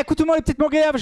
Écoute tout le monde les petites montgriaves,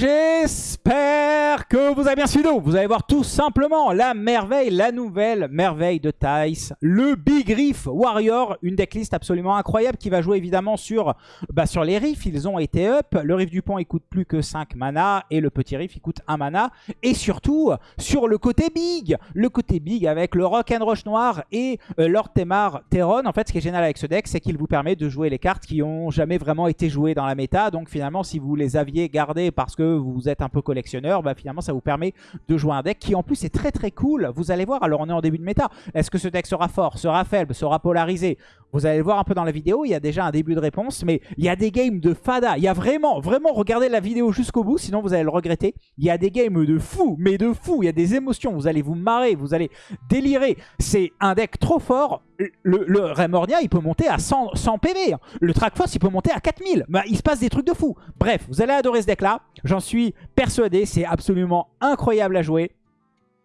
j'espère que vous avez bien suivi. Vous allez voir tout simplement la merveille, la nouvelle merveille de Thais, le Big Reef Warrior, une decklist absolument incroyable qui va jouer évidemment sur, bah, sur les riffs, ils ont été up. Le riff du pont il coûte plus que 5 mana et le petit riff il coûte 1 mana. Et surtout sur le côté big, le côté big avec le Rock noir et euh, Lord Temar Teron. En fait ce qui est génial avec ce deck c'est qu'il vous permet de jouer les cartes qui ont jamais vraiment été jouées dans la méta. Donc finalement si vous les avez gardé parce que vous êtes un peu collectionneur, bah finalement ça vous permet de jouer un deck qui en plus est très très cool. Vous allez voir, alors on est en début de méta. Est-ce que ce deck sera fort, sera faible, sera polarisé? Vous allez le voir un peu dans la vidéo, il y a déjà un début de réponse, mais il y a des games de fada. Il y a vraiment, vraiment, regardez la vidéo jusqu'au bout, sinon vous allez le regretter. Il y a des games de fou, mais de fou. Il y a des émotions, vous allez vous marrer, vous allez délirer. C'est un deck trop fort. Le, le Remornia, il peut monter à 100, 100 PV. Le Trackforce, il peut monter à 4000. Bah, il se passe des trucs de fou. Bref, vous allez adorer ce deck-là. J'en suis persuadé. C'est absolument incroyable à jouer.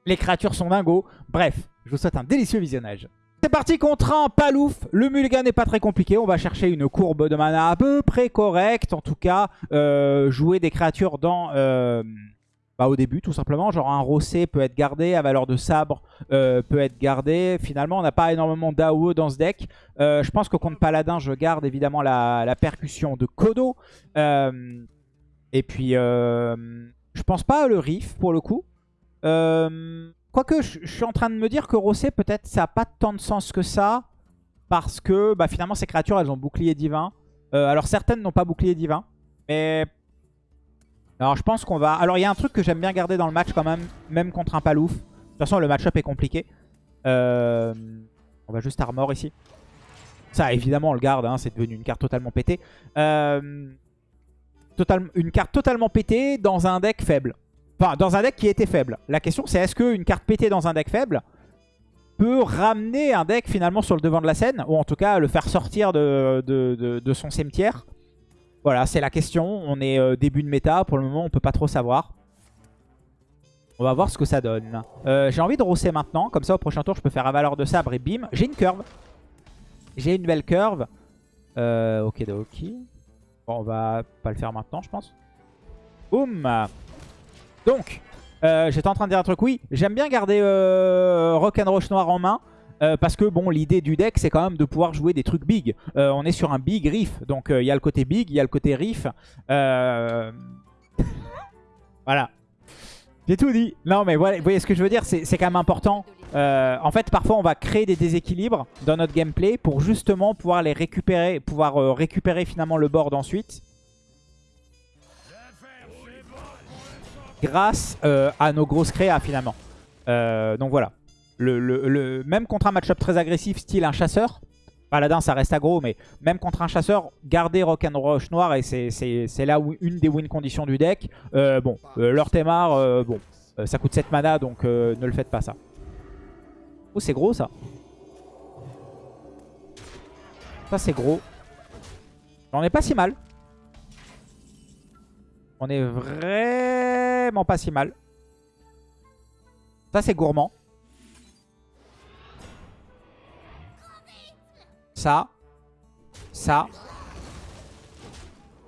Les créatures sont dingos. Bref, je vous souhaite un délicieux visionnage. C'est parti contre un palouf. Le mulligan n'est pas très compliqué. On va chercher une courbe de mana à peu près correcte. En tout cas, euh, jouer des créatures dans... Euh, bah, au début tout simplement. Genre un rossé peut être gardé, à valeur de sabre euh, peut être gardé. Finalement on n'a pas énormément d'AOE dans ce deck. Je pense que contre paladin je garde évidemment la, percussion de Kodo. Et puis je pense pas le riff pour le coup. Quoique je, suis en train de me dire que rossé peut-être ça n'a pas tant de sens que ça. Parce que bah, finalement ces créatures elles ont bouclier divin. alors certaines n'ont pas bouclier divin. Mais alors je pense qu'on va... Alors il y a un truc que j'aime bien garder dans le match quand même, même contre un palouf. De toute façon le match-up est compliqué. Euh, on va juste armor ici. Ça évidemment on le garde, hein, c'est devenu une carte totalement pétée. Euh, une carte totalement pétée dans un deck faible. Enfin dans un deck qui était faible. La question c'est est-ce qu'une carte pétée dans un deck faible peut ramener un deck finalement sur le devant de la scène Ou en tout cas le faire sortir de, de son cimetière? Voilà, c'est la question. On est euh, début de méta. Pour le moment, on peut pas trop savoir. On va voir ce que ça donne. Euh, j'ai envie de rosser maintenant. Comme ça, au prochain tour, je peux faire un valeur de sabre et bim. J'ai une curve. J'ai une belle curve. Euh, ok, ok. On va pas le faire maintenant, je pense. Boum Donc, j'étais en train de dire un truc. Oui, j'aime bien garder Rock'n'Roche noir en main. Euh, parce que bon, l'idée du deck, c'est quand même de pouvoir jouer des trucs big. Euh, on est sur un big riff. Donc euh, il y a le côté big, il y a le côté riff. voilà. J'ai tout dit. Non mais voilà, vous voyez ce que je veux dire, c'est quand même important. en fait, parfois on va créer des déséquilibres dans notre gameplay pour justement pouvoir les récupérer, pouvoir récupérer finalement le board ensuite. Grâce à nos grosses créas finalement. donc voilà le, même contre un match-up très agressif, style un chasseur, Paladin ça reste aggro, mais même contre un chasseur, garder Rock'n'Rush noir, et c'est là une des win conditions du deck. Euh, bon, euh, leur euh, bon, ça coûte 7 mana, donc ne le faites pas ça. Oh, c'est gros ça. Ça c'est gros. On est pas si mal. On est vraiment pas si mal. Ça c'est gourmand. Ça, ça.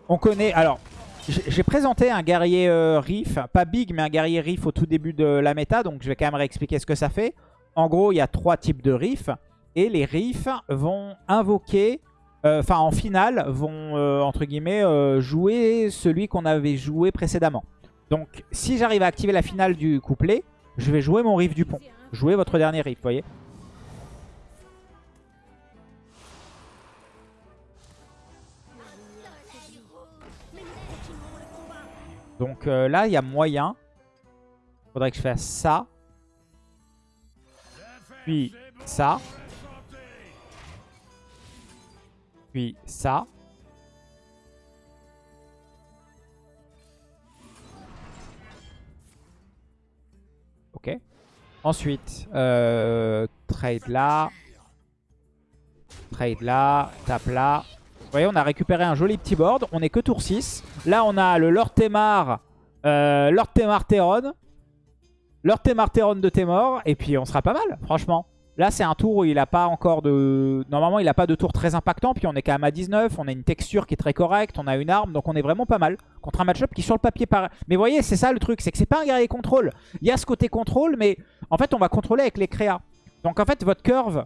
On connaît... Alors, j'ai présenté un guerrier euh, Riff, pas big, mais un guerrier Riff au tout début de la méta, donc je vais quand même réexpliquer ce que ça fait. En gros, il y a trois types de Riff, et les Riffs vont invoquer, euh, enfin en finale, vont, euh, entre guillemets, jouer celui qu'on avait joué précédemment. Donc, si j'arrive à activer la finale du couplet, je vais jouer mon Riff du pont. Jouer votre dernier Riff, vous voyez Donc euh, là, il y a moyen. Faudrait que je fasse ça. Puis ça. Puis ça. Ok. Ensuite, euh, trade là. Trade là. Tape là. Voyez, on a récupéré un joli petit board. On est que tour 6. Là, on a le Lord Temar, euh, Lord Temar Teron. Lord Temar Teron de Temor. Et puis, on sera pas mal, franchement. Là, c'est un tour où il a pas encore de... Normalement, il a pas de tour très impactant. Puis on est quand même à 19. On a une texture qui est très correcte. On a une arme. Donc on est vraiment pas mal. Contre un match-up qui, sur le papier, paraît... Mais vous voyez, c'est ça le truc. C'est que c'est pas un guerrier contrôle. Il y a ce côté contrôle, mais en fait, on va contrôler avec les créas. Donc en fait, votre curve...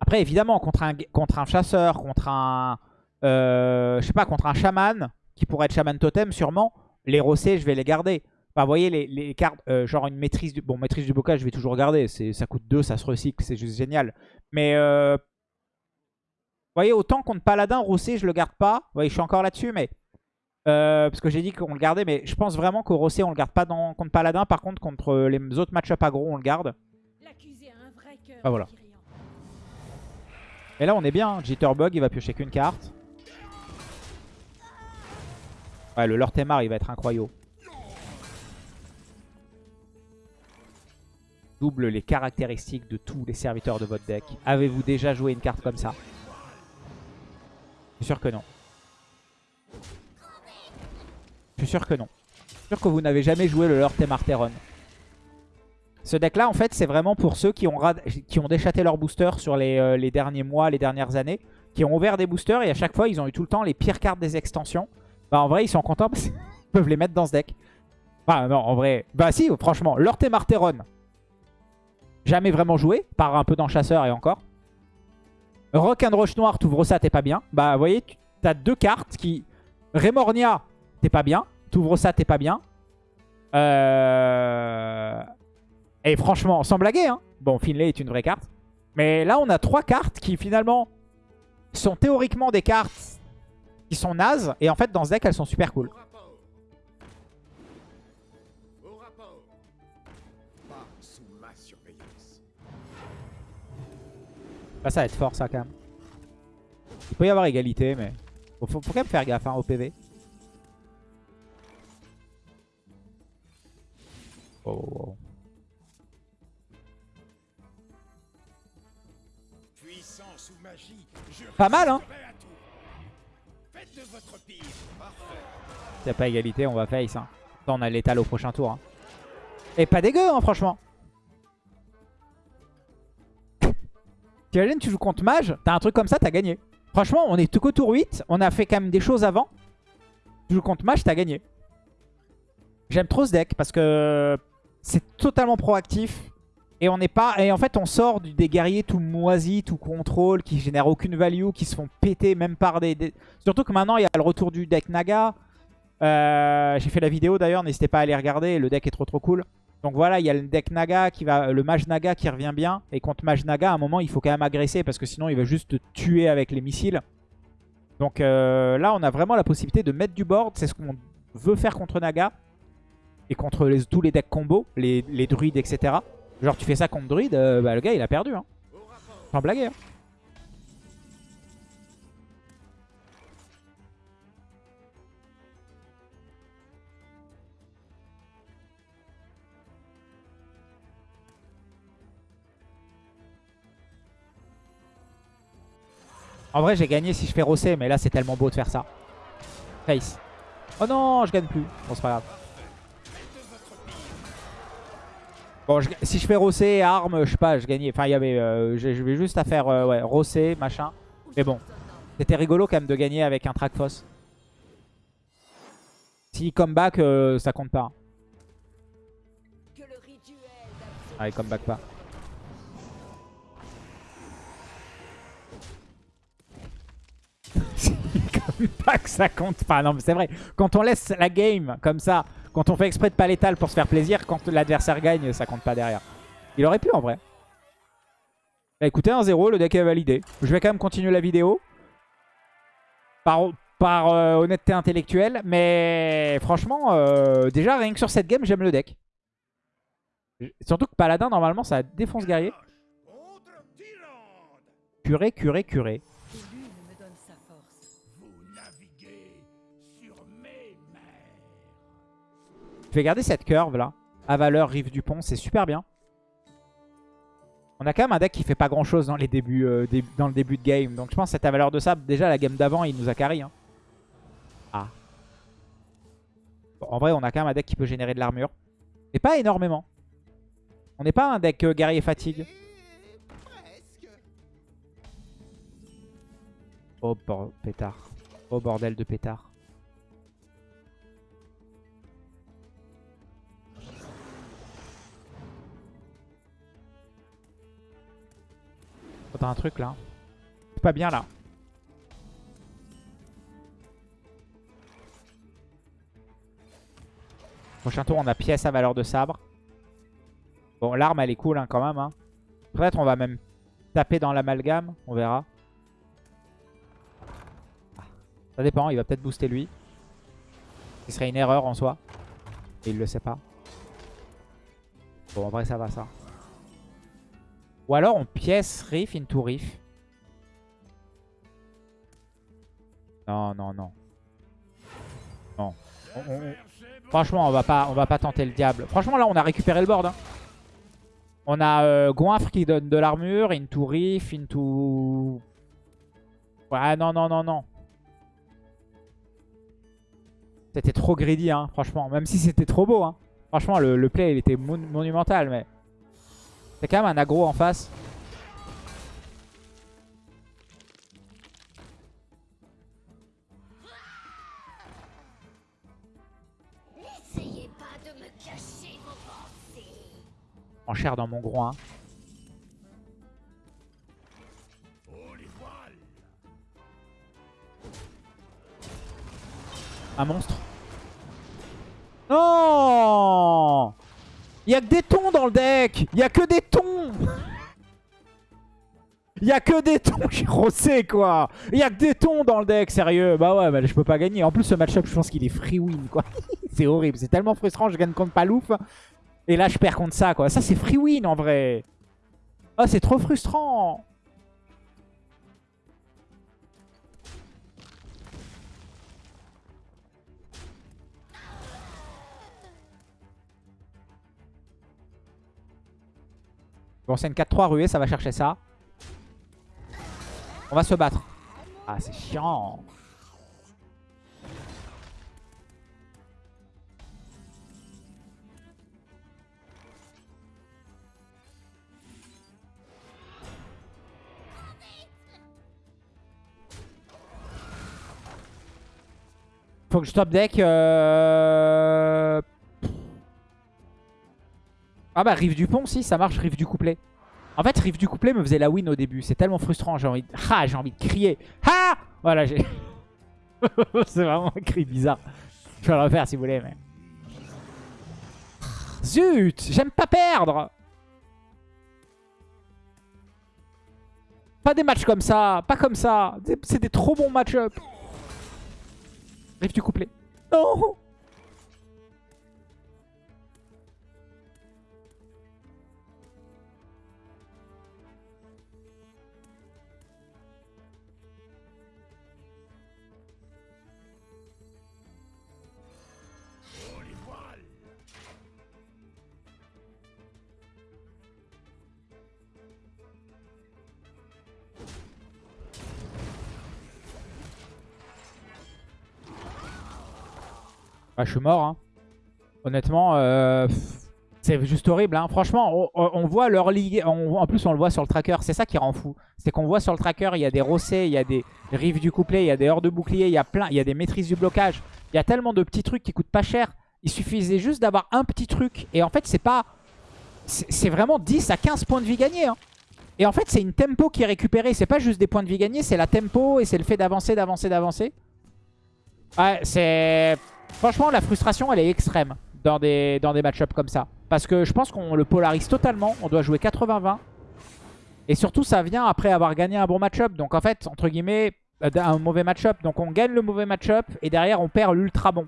Après, évidemment, contre un, contre un chasseur, contre un... Euh, je sais pas, contre un chaman, qui pourrait être chaman totem, sûrement, les rossés, je vais les garder. Enfin, vous voyez, les, cartes, euh, genre une maîtrise du... Bon, maîtrise du bocage, je vais toujours garder. Ça coûte 2, ça se recycle, c'est juste génial. Mais, euh... vous voyez, autant contre paladin, rossé, je le garde pas. Vous voyez, je suis encore là-dessus, mais... Euh, parce que j'ai dit qu'on le gardait, mais je pense vraiment qu'au rossé, on le garde pas dans, contre paladin. Par contre, contre les autres match-up aggro, on le garde. Ah, voilà. Et là, on est bien. Jitterbug, il va piocher qu'une carte. Ouais, le Lord Temar, il va être incroyable. Double les caractéristiques de tous les serviteurs de votre deck. Avez-vous déjà joué une carte comme ça? Je suis sûr que non. Je suis sûr que non. Je suis sûr que vous n'avez jamais joué le Lord Temarteron. Ce deck-là, en fait, c'est vraiment pour ceux qui ont, qui ont déchaté leur booster sur les, euh, les, derniers mois, les dernières années, qui ont ouvert des boosters et à chaque fois, ils ont eu tout le temps les pires cartes des extensions. Bah, en vrai, ils sont contents parce qu'ils peuvent les mettre dans ce deck. Bah, non, en vrai. Bah, si, franchement, Lord Temarteron, Jamais vraiment joué, par un peu dans Chasseur et encore. Rock and Roche Noir, t'ouvres ça, t'es pas bien. Bah, vous voyez, t'as deux cartes qui... Remornia, t'es pas bien. T'ouvres ça, t'es pas bien. Euh... Et franchement, sans blaguer, hein. Bon, Finlay est une vraie carte. Mais là, on a trois cartes qui, finalement, sont théoriquement des cartes qui sont nazes. Et en fait, dans ce deck, elles sont super cool. ça va être fort, ça, quand même. Il peut y avoir égalité, mais... Faut, faut, quand même faire gaffe hein, au PV. Oh, oh, oh. Pas mal, hein S'il pas égalité, on va face. Hein. on a l'étal au prochain tour. Hein. Et pas dégueu, hein, franchement. T'imagines, tu joues contre mage, t'as un truc comme ça, t'as gagné. Franchement, on est tout qu'au tour 8. On a fait quand même des choses avant. Tu joues contre mage, t'as gagné. J'aime trop ce deck parce que c'est totalement proactif. Et on n'est pas. Et en fait, on sort des guerriers tout moisis, tout contrôle, qui génèrent aucune value, qui se font péter même par des. Surtout que maintenant, il y a le retour du deck Naga. Euh, j'ai fait la vidéo d'ailleurs, n'hésitez pas à aller regarder. Le deck est trop trop cool. Donc voilà, il y a le deck Naga qui va, le mage Naga qui revient bien. Et contre mage Naga, à un moment, il faut quand même agresser parce que sinon, il va juste te tuer avec les missiles. Donc euh, là, on a vraiment la possibilité de mettre du board. C'est ce qu'on veut faire contre Naga. Et contre tous les decks combo, les, druides, etc. Genre, tu fais ça contre druide, euh, bah, le gars, il a perdu. Hein. Sans blaguer. Hein. En vrai, j'ai gagné si je fais rosser, mais là, c'est tellement beau de faire ça. Face. Oh non, je gagne plus. Bon, c'est pas grave. Bon, si je fais rosser, arme, je sais pas, je gagnais. Enfin, il y avait... Euh, je vais juste à faire, euh, ouais, rosser, machin. Mais bon, c'était rigolo quand même de gagner avec un track foss. Si comeback, euh, ça compte pas. Allez, comeback pas. que ça compte pas. Non, mais c'est vrai. Quand on laisse la game comme ça, quand on fait exprès de pas l'étal pour se faire plaisir, quand l'adversaire gagne, ça compte pas derrière. Il aurait pu en vrai. Bah, écoutez, 1-0, le deck est validé. Je vais quand même continuer la vidéo. Par, euh, honnêteté intellectuelle. Mais franchement, euh, déjà, rien que sur cette game, j'aime le deck. Surtout que Paladin, normalement, ça défonce guerrier. Curé, curé, curé. vais garder cette curve là. Avaleur, Rive du Pont, c'est super bien. On a quand même un deck qui fait pas grand chose dans, les débuts, euh, dans le début de game. Donc je pense que cette avaleur de sable, déjà la game d'avant, il nous a carré. Hein. Ah. En vrai, on a quand même un deck qui peut générer de l'armure. Mais pas énormément. On n'est pas un deck euh, guerrier fatigue. Oh pétard. Oh bordel de pétard. Un truc là. C'est pas bien là. Prochain tour, on a pièce à valeur de sabre. Bon, l'arme, elle est cool hein, quand même. Hein. Peut-être on va même taper dans l'amalgame. On verra. Ah, Ça dépend, il va peut-être booster lui. Ce serait une erreur en soi. Et il le sait pas. Bon, en ça va ça. Ou alors on pièce Riff into Riff. Non, non, non. Non. On- on- on- Franchement, on va pas, on va pas tenter le diable. Franchement, là, on a récupéré le board. hein. On a euh, Goinfre qui donne de l'armure, into Riff, into... Ouais, non, non, non, non. C'était trop greedy, hein, franchement. Même si c'était trop beau, hein. Franchement, le, play, il était mon- monumental, mais... C'est quand même un aggro en face. N'essayez pas de me cacher vos. En chair dans mon groin. Un monstre. Non Il a que des tons dans le deck Il a que des tons Il a que des tons, j'ai rossé quoi Il a que des tons dans le deck, sérieux Bah ouais, bah, je peux pas gagner. En plus, ce match-up, je pense qu'il est free win quoi. c'est horrible, c'est tellement frustrant, je gagne contre Palouf. Et là, je perds contre ça quoi. Ça, c'est free win en vrai. Ah, c'est trop frustrant Bon, c'est une 4-3 ruée, ça va chercher ça. On va se battre. Ah, c'est chiant. Faut que je top deck. Euh... Ah bah Rive du Pont, si, ça marche, Rive du Couplet. En fait, Rive du Couplet me faisait la win au début. C'est tellement frustrant, j'ai envie de... Ah, j'ai envie de crier. Ah Voilà, j'ai... C'est vraiment un cri bizarre. Je vais le refaire si vous voulez, mais... Zut J'aime pas perdre Pas des matchs comme ça, pas comme ça. C'est- des trop bons match-up. Rive du couplet. Non Ah, je suis mort. Hein. Honnêtement, euh, c'est juste horrible. Hein. Franchement, on, voit leur ligue. en plus, on le voit sur le tracker. C'est ça qui rend fou. C'est qu'on voit sur le tracker, il y a des rossets, il y a des rives du couplet, il y a des heures de bouclier, il y a plein, il y a des maîtrises du blocage. Il y a tellement de petits trucs qui coûtent pas cher. Il suffisait juste d'avoir un petit truc. Et en fait, c'est pas. C'est vraiment 10 à 15 points de vie gagnés. hein. Et en fait, c'est une tempo qui est récupérée. C'est pas juste des points de vie gagnés, c'est la tempo et c'est le fait d'avancer, d'avancer, d'avancer. Ouais, c'est... Franchement, la frustration, elle est extrême dans des, dans match-ups comme ça. Parce que je pense qu'on le polarise totalement. On doit jouer 80-20. Et surtout, ça vient après avoir gagné un bon match-up. Donc en fait, entre guillemets, euh, un mauvais match-up. Donc on gagne le mauvais match-up et derrière, on perd l'ultra bon.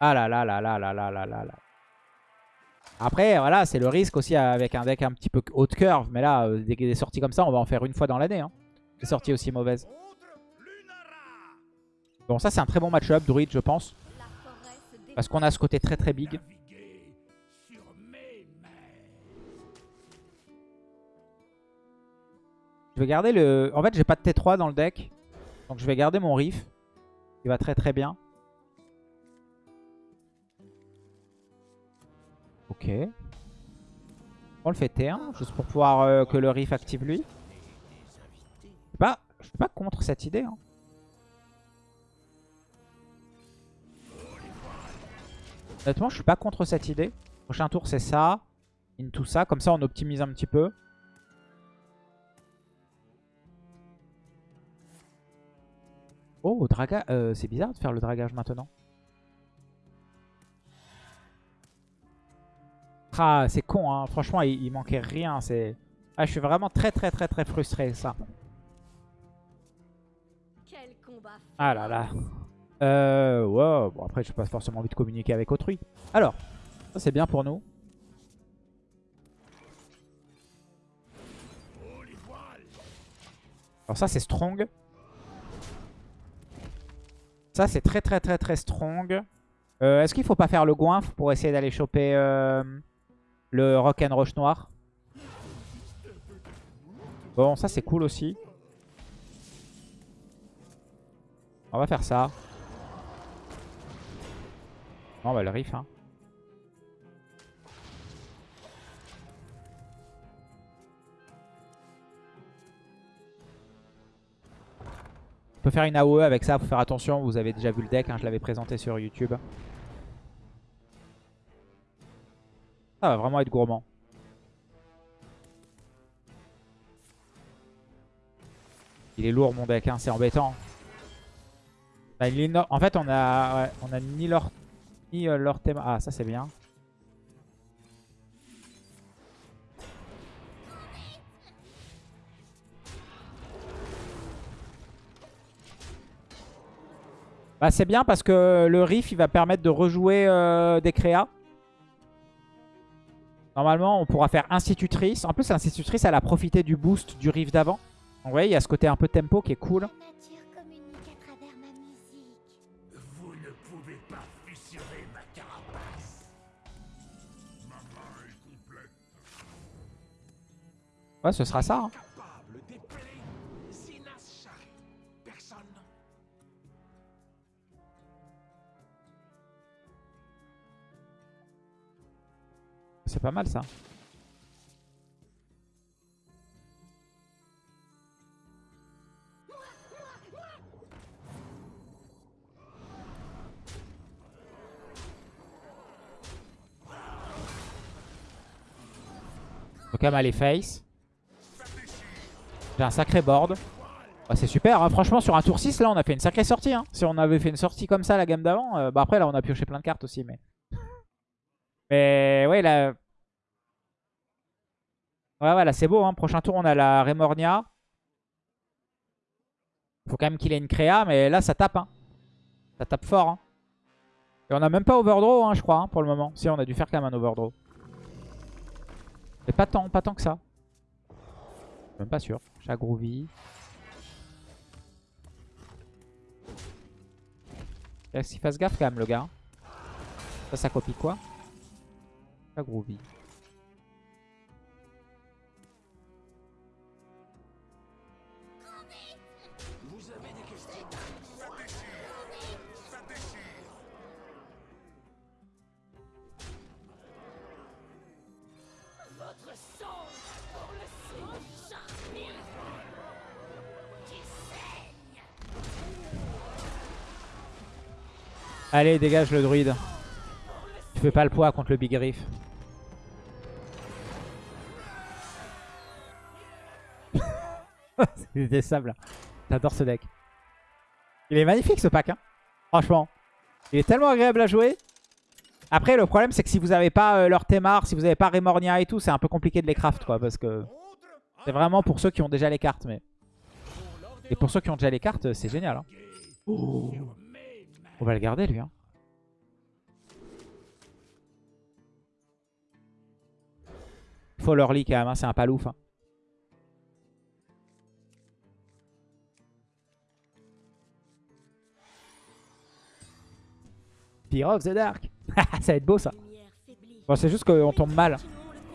Ah là là là là là là là là. Après, voilà, c'est le risque aussi avec un deck un petit peu haut de curve. Mais là, euh, des, des sorties comme ça, on va en faire une fois dans l'année. Hein. Des sorties aussi mauvaises. Bon, ça, c'est un très bon match-up, Druid, je pense. Parce qu'on a ce côté très très big. Je vais garder le... En fait, j'ai pas de T3 dans le deck. Donc je vais garder mon Riff. Il va très très bien. Ok. On le fait T1, juste pour pouvoir euh, que le Riff active lui. Je sais pas. Je suis pas contre cette idée. hein. Honnêtement, je suis pas contre cette idée. Prochain tour, c'est ça. Into ça. Comme ça, on optimise un petit peu. Oh, draga... euh, c'est bizarre de faire le dragage maintenant. Ah, c'est con, hein. Franchement, il, il manquait rien. C'est... Ah, je suis vraiment très, très, très, très frustré, ça. Quel combat Ah là là. Euh, ouais, bon après j'ai pas forcément envie de communiquer avec autrui. Alors, ça c'est bien pour nous. Alors ça c'est strong. Ça c'est très très très très strong. Euh, Est-ce qu'il faut pas faire le goinfre pour essayer d'aller choper euh, le rock'n'rush noir? Bon ça c'est cool aussi. On va faire ça. On va le riff. Hein. On peut faire une AOE avec ça, faut faire attention, vous avez déjà vu le deck, hein, je l'avais présenté sur YouTube. Ça va vraiment être gourmand. Il est lourd mon deck, hein, c'est embêtant. Bah, En fait, on a, on a ni leur, euh, leur thème. Ah, ça c'est bien. Bah, c'est bien parce que le riff il va permettre de rejouer euh, des créas. Normalement, on pourra faire institutrice. En plus, l'institutrice, elle a profité du boost du riff d'avant. Vous voyez, il y a ce côté un peu tempo qui est cool. Ouais, ce sera ça. hein. C'est pas mal ça. Quand même aller face. J'ai un sacré board. Ouais, c'est super, hein. franchement sur un tour 6 là on a fait une sacrée sortie. hein. Si on avait fait une sortie comme ça la gamme d'avant, euh, bah après là on a pioché plein de cartes aussi. Mais, mais ouais là... Ouais voilà c'est beau, hein. prochain tour on a la Remornia. Faut quand même qu'il ait une créa, mais là ça tape. Ça tape fort. Et on a même pas overdraw je crois pour le moment. Si on a dû faire quand même un overdraw. Mais pas tant, pas tant que ça. Pas sûr. Chat groovy. Qu'il fasse gaffe quand même le gars? Ça, ça copie quoi? Chat groovy. Allez, dégage le druide. Tu fais pas le poids contre le Big Riff. C'est détestable. J'adore ce deck. Il est magnifique ce pack. Hein. Franchement. Il est tellement agréable à jouer. Après, le problème, c'est que si vous n'avez pas euh, leur Thémar, si vous n'avez pas Remornia et tout, c'est un peu compliqué de les craft. quoi, Parce que c'est vraiment pour ceux qui ont déjà les cartes. mais Et pour ceux qui ont déjà les cartes, c'est génial. hein. On va le garder lui. Hein. Faut leur lit quand même, hein, c'est un palouf. Hein. Of the Dark. ça va être beau ça. Bon, c'est juste qu'on tombe mal.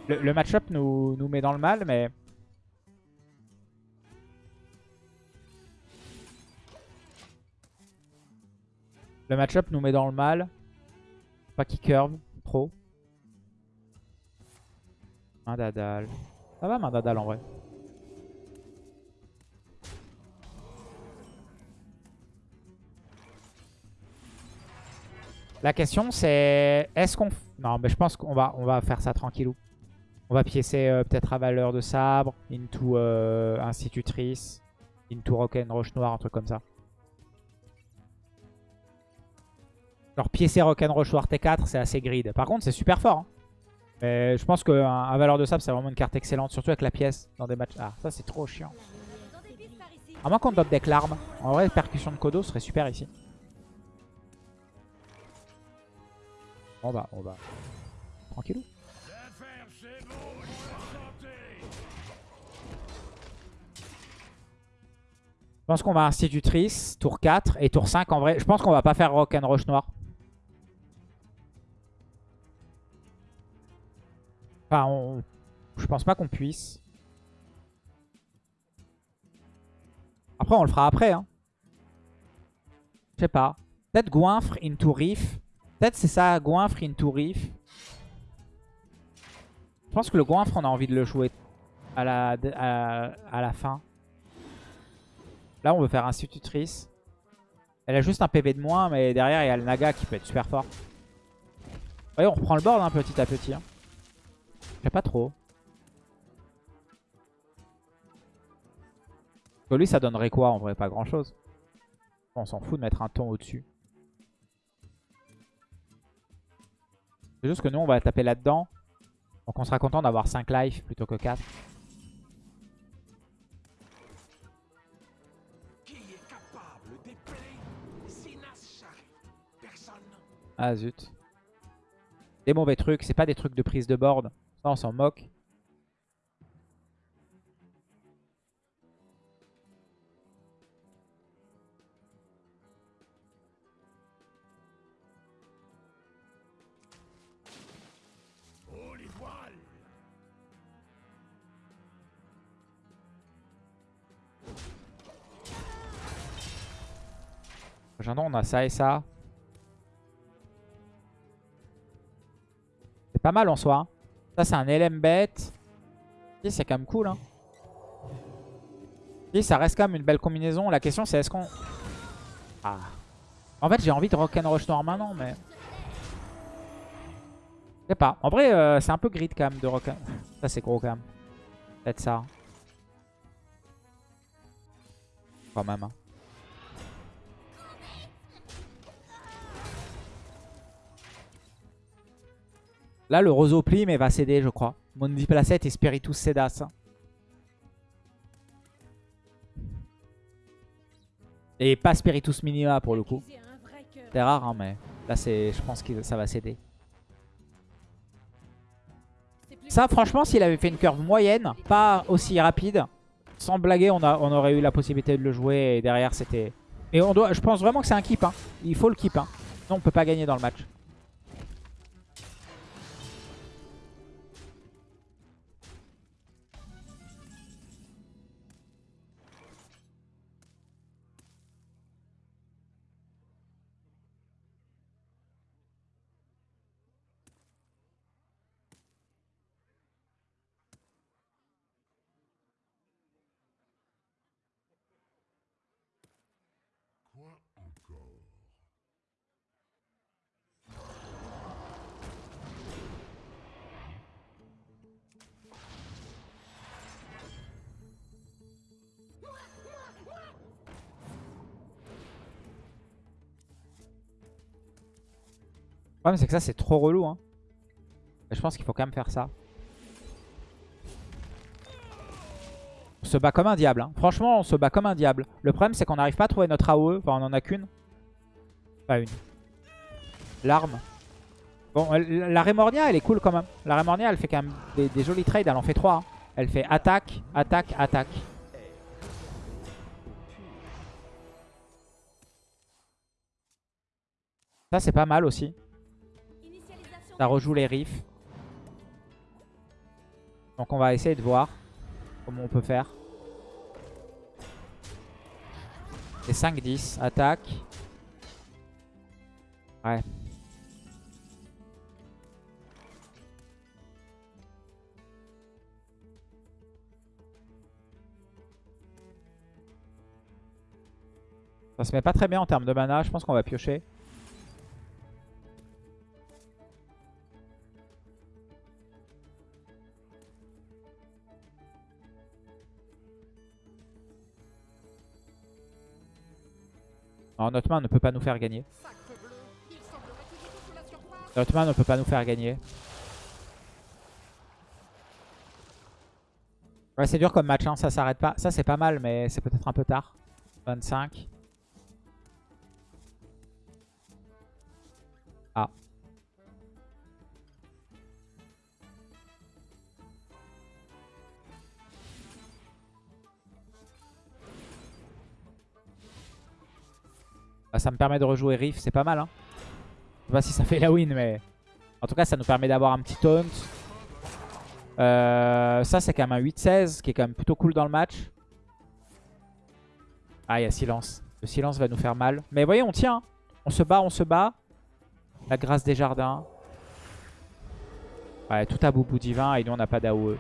Le, le match-up nous, nous met dans le mal, mais... Le match-up nous met dans le mal. Pas qu'il curve trop. Main dadal. Ça va main dadal en vrai? La question c'est est-ce qu'on non mais je pense qu'on va on va faire ça tranquillou. On va piécer euh, peut-être à valeur de sabre, into euh, institutrice, into rock'n'roche noire, un truc comme ça. Genre piécer rock'n'roche noir T4, c'est assez grid. Par contre, c'est super fort. hein. Mais je pense qu'un un valeur de sabre, c'est vraiment une carte excellente, surtout avec la pièce dans des matchs. Ah, ça c'est trop chiant. À moins qu'on top deck l'arme. En vrai, percussion de Kodo serait super ici. On va, on va. Tranquillou. Je pense qu'on va institutrice, tour 4 et tour 5 en vrai. Je pense qu'on va pas faire rock'n'roche noir. Enfin, on... je pense pas qu'on puisse. Après, on le fera après. Hein. Je sais pas. Peut-être goinfre into riff. Peut-être c'est ça, goinfre into riff. Je pense que le goinfre, on a envie de le jouer à la, à, à la fin. Là, on veut faire institutrice. Elle a juste un PV de moins, mais derrière, il y a le Naga qui peut être super fort. Vous voyez, on reprend le board hein, petit à petit. Hein. Sais pas trop. Lui, ça donnerait quoi en vrai? Pas grand chose. On s'en fout de mettre un ton au-dessus. C'est juste que nous, on va taper là-dedans. Donc on sera content d'avoir 5 life plutôt que 4. Qui est capable d'épeler Sinas Shari Personne Ah zut. Des mauvais trucs, c'est pas des trucs de prise de board. On s'en moque. Prochain on a ça et ça. C'est pas mal en soi. hein. Ça, c'est un LM bête. Si, c'est quand même cool. Hein. Si, ça reste quand même une belle combinaison. La question, c'est est-ce qu'on... Ah. En fait, j'ai envie de rock'n'rush noir maintenant, mais... Je sais pas. En vrai, euh, c'est un peu grid quand même de rock. Ça, c'est gros quand même. Peut-être ça. Quand même. hein. Là, le Roseau plie, mais va céder, je crois. Mondi Placette et Spiritus Cedas. Et pas Spiritus Minima pour le coup. C'est rare, hein, mais là, je pense que ça va céder. Ça, franchement, s'il avait fait une curve moyenne, pas aussi rapide, sans blaguer, on, a, on aurait eu la possibilité de le jouer. Et derrière, c'était... Et on doit, je pense vraiment que c'est un keep. Hein. Il faut le keep. Hein. Non, on peut pas gagner dans le match. C'est que ça, c'est trop relou. Hein. Je pense qu'il faut quand même faire ça. Se bat comme un diable. hein. Franchement, on se bat comme un diable. Le problème, c'est qu'on n'arrive pas à trouver notre AOE. Enfin, on en a qu'une. Pas une. L'arme. Bon, la Remornia, elle est cool quand même. La Remornia, elle fait quand même des, des jolis trades. Elle en fait 3. Elle fait attaque, attaque, attaque. Ça, c'est pas mal aussi. Ça rejoue les riffs. Donc on va essayer de voir comment on peut faire. C'est 5-10, attaque. Ouais. Ça se met pas très bien en termes de mana, je pense qu'on va piocher. Non, notre main ne peut pas nous faire gagner. Notre main ne peut pas nous faire gagner. Ouais, c'est dur comme match, hein. ça s'arrête pas. Ça, c'est pas mal, mais c'est peut-être un peu tard. 25. Bah, ça me permet de rejouer Riff, c'est pas mal. Hein. Je sais pas si ça fait la win, mais... En tout cas, ça nous permet d'avoir un petit taunt. Euh, ça, c'est quand même un 8-16, qui est quand même plutôt cool dans le match. Ah, il y a silence. Le silence va nous faire mal. Mais voyez, on tient. hein. On se bat, on se bat. La grâce des jardins. Ouais, tout à bout divin et nous, on n'a pas d'AOE.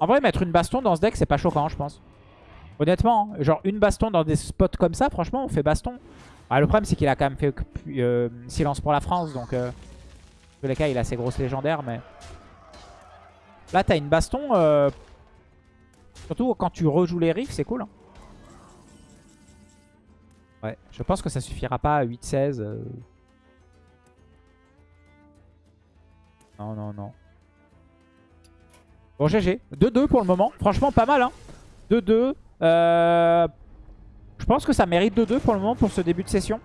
En vrai, mettre une baston dans ce deck, c'est pas choquant, je pense. Honnêtement, hein. genre une baston dans des spots comme ça, franchement, on fait baston. Ah, le problème, c'est qu'il a quand même fait euh, silence pour la France, donc... Euh, dans tous les cas, il a ses grosses légendaires, mais... Là, t'as une baston... euh, Surtout quand tu rejoues les riffs, c'est cool. hein. Ouais, je pense que ça suffira pas à 8-16. euh. Non, non, non. Bon, GG. 2-2 pour le moment. Franchement, pas mal. Hein. 2-2. Euh, Je pense que ça mérite 2-2 pour le moment pour ce début de session.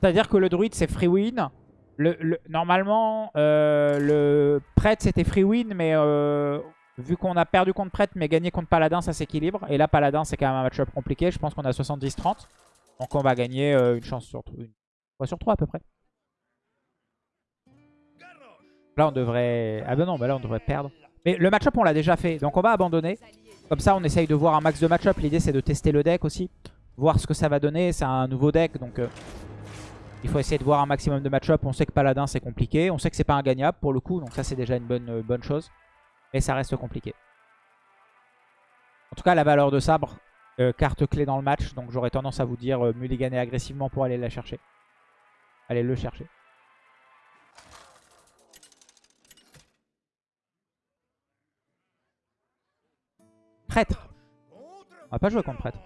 C'est-à-dire que le druide, c'est free win. Le, le- normalement, euh, le prêtre, c'était free win, mais euh, vu qu'on a perdu contre prêtre, mais gagné contre paladin, ça s'équilibre. Et là, paladin, c'est quand même un match-up compliqué. Je pense qu'on a 70-30. Donc on va gagner une chance sur une sur 3 à peu près. Là, on devrait... Ah ben non, bah là, on devrait perdre. Mais le match-up, on l'a déjà fait. Donc on va abandonner. Comme ça, on essaye de voir un max de match-up. L'idée, c'est de tester le deck aussi. Voir ce que ça va donner. C'est un nouveau deck, donc... euh, il faut essayer de voir un maximum de match-up. On sait que Paladin, c'est compliqué. On sait que c'est pas ingagnable pour le coup. Donc ça, c'est déjà une bonne, euh, chose. Mais ça reste compliqué. En tout cas, la valeur de sabre, euh, carte clé dans le match. Donc j'aurais tendance à vous dire euh, mulliganer agressivement pour aller la chercher. Allez le chercher. Prêtre. On va pas jouer contre prêtre.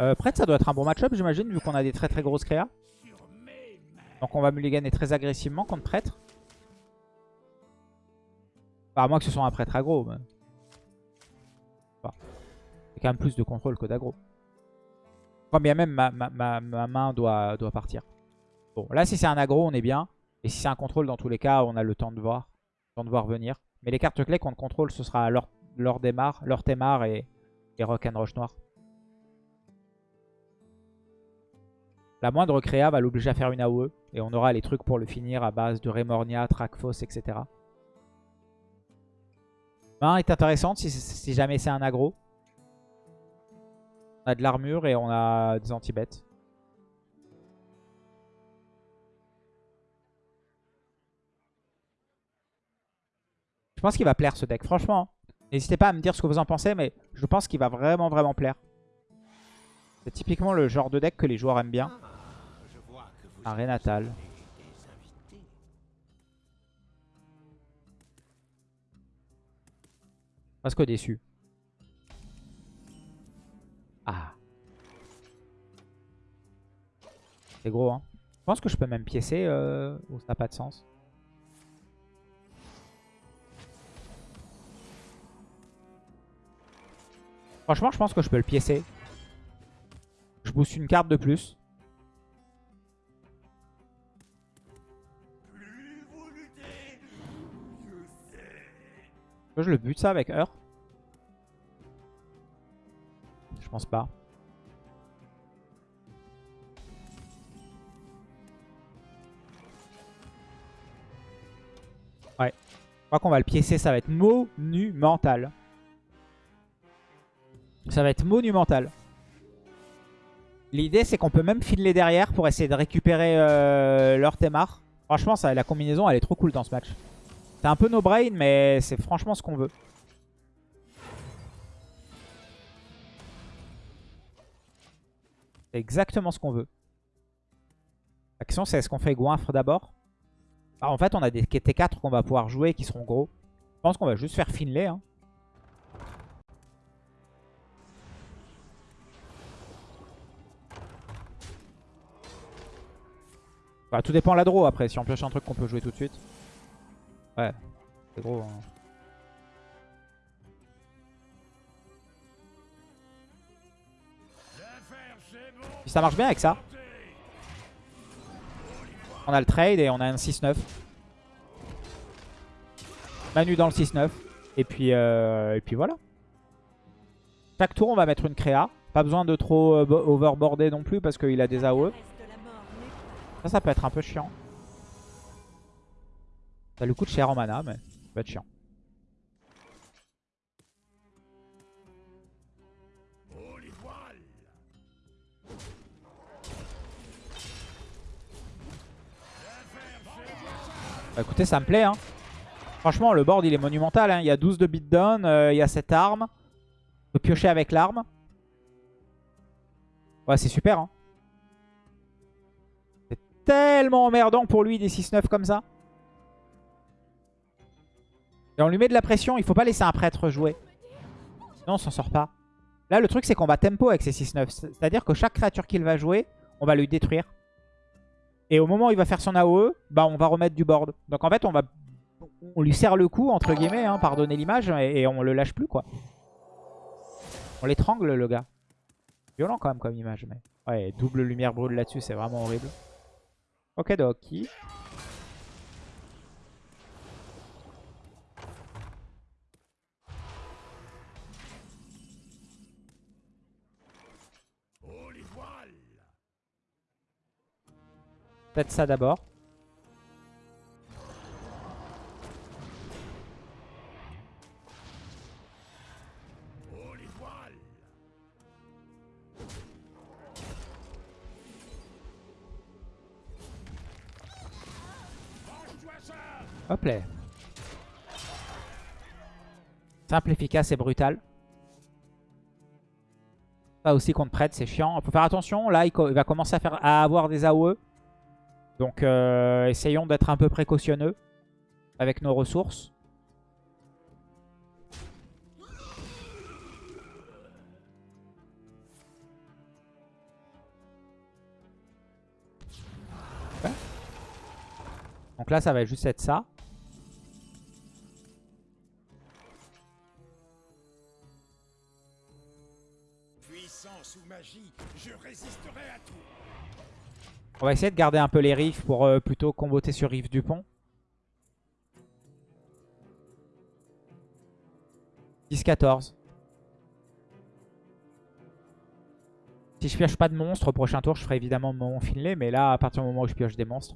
Euh, prêtre, ça doit être un bon match-up, j'imagine, vu qu'on a des très très grosses créas. Donc on va mulliganer très agressivement contre prêtre. Enfin, à moins que ce soit un prêtre aggro. Il y a quand même plus de contrôle que d'aggro. Quand bien même ma, ma- ma- ma main doit, doit partir. Bon, là si c'est un aggro, on est bien. Et si c'est un contrôle, dans tous les cas, on a le temps de voir. Le temps de voir venir. Mais les cartes clés contre contrôle, ce sera leur, leur démarre, leur et, et Rock and Rush Noir. La moindre créa va l'obliger à faire une AOE. Et on aura les trucs pour le finir à base de Remornia, Trakfos, etc. Main est intéressante si, si jamais c'est un aggro. On a de l'armure et on a des anti-bêtes. Pense qu'il va plaire ce deck, franchement. N'hésitez pas à me dire ce que vous en pensez, mais je pense qu'il va vraiment vraiment plaire. C'est typiquement le genre de deck que les joueurs aiment bien. Un Renatal. Presque déçu. Ah. C'est gros, hein. Je pense que je peux même piécer euh, ou ça n'a pas de sens. Franchement, je pense que je peux le piécer. Je booste une carte de plus. Je le bute ça avec Heure Je pense pas. Ouais. Je crois qu'on va le piécer, ça va être monumental. Ça va être monumental. L'idée, c'est qu'on peut même filer derrière pour essayer de récupérer euh, leur Témar. Franchement, ça, la combinaison, elle est trop cool dans ce match. C'est un peu no brain, mais c'est franchement ce qu'on veut. C'est exactement ce qu'on veut. La question, c'est est-ce qu'on fait goinfre d'abord Ah, En fait, on a des T4 qu'on va pouvoir jouer qui seront gros. Je pense qu'on va juste faire Finlay. Hein. Enfin, tout dépend de la draw après. Si on pioche un truc qu'on peut jouer tout de suite. Ouais, c'est gros. hein. Ça marche bien avec ça. On a le trade et on a un 6-9. Manu dans le 6-9. Et puis, euh, et puis voilà. Chaque tour, on va mettre une créa. Pas besoin de trop euh, bo- overboarder non plus parce qu'il a des AOE. Ça, peut être un peu chiant. Ça lui coûte cher en mana, mais ça peut être chiant. Bah, écoutez, ça me plaît. Hein. Franchement, le board, il est monumental. hein. Il y a 12 de beatdown, euh, il y a cette arme. On peut piocher avec l'arme. Ouais, c'est super. Hein. Tellement emmerdant pour lui des 6-9 comme ça. Et on lui met de la pression. Il faut pas laisser un prêtre jouer. Sinon, on s'en sort pas. Là, le truc, c'est qu'on va tempo avec ces 6-9. C'est-à-dire que chaque créature qu'il va jouer, on va lui détruire. Et au moment où il va faire son AOE, bah on va remettre du board. Donc en fait, on va on lui serre le cou, entre guillemets, hein, pardonnez l'image, et, et on le lâche plus, quoi. On l'étrangle, le gars. Violent quand même comme image, mais... Ouais, double lumière brûle là-dessus, c'est vraiment horrible. Ok, Doki. Peut-être ça d'abord. Hop là. Simple, efficace et brutal. Ça aussi contre prêtre, c'est chiant. Faut faire attention. Là, il, il va commencer à, faire, à avoir des AOE. Donc, euh, essayons d'être un peu précautionneux avec nos ressources. Donc là, ça va juste être ça. On va essayer de garder un peu les riffs pour euh, plutôt comboter sur riff du pont. 10-14. Si je pioche pas de monstres, au prochain tour, je ferai évidemment mon Finlay. Mais là, à partir du moment où je pioche des monstres.